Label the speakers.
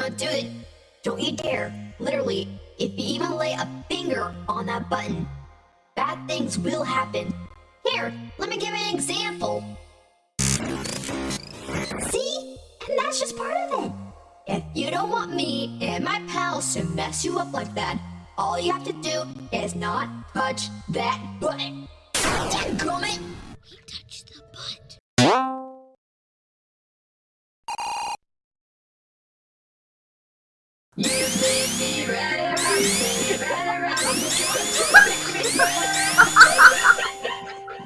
Speaker 1: Don't do it. Don't you dare. Literally, if you even lay a finger on that button, bad things will happen. Here, let me give an example. See? And that's just part of it. If you don't want me and my pals to mess you up like that, all you have to do is not touch that button. Dadgummit!
Speaker 2: You make me
Speaker 1: ready.